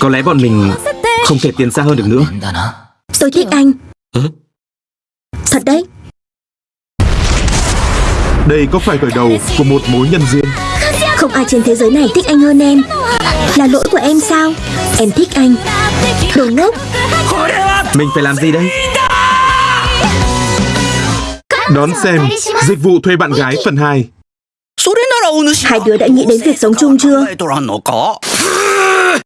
Có lẽ bọn mình không thể tiến xa hơn được nữa. Tôi thích anh. Thật đấy. Đây có phải khởi đầu của một mối nhân duyên? Không ai trên thế giới này thích anh hơn em. Là lỗi của em sao? Em thích anh. Đồ ngốc. Mình phải làm gì đây? Đón xem Dịch vụ thuê bạn gái phần 2 Hai đứa đã nghĩ đến việc sống chung chưa?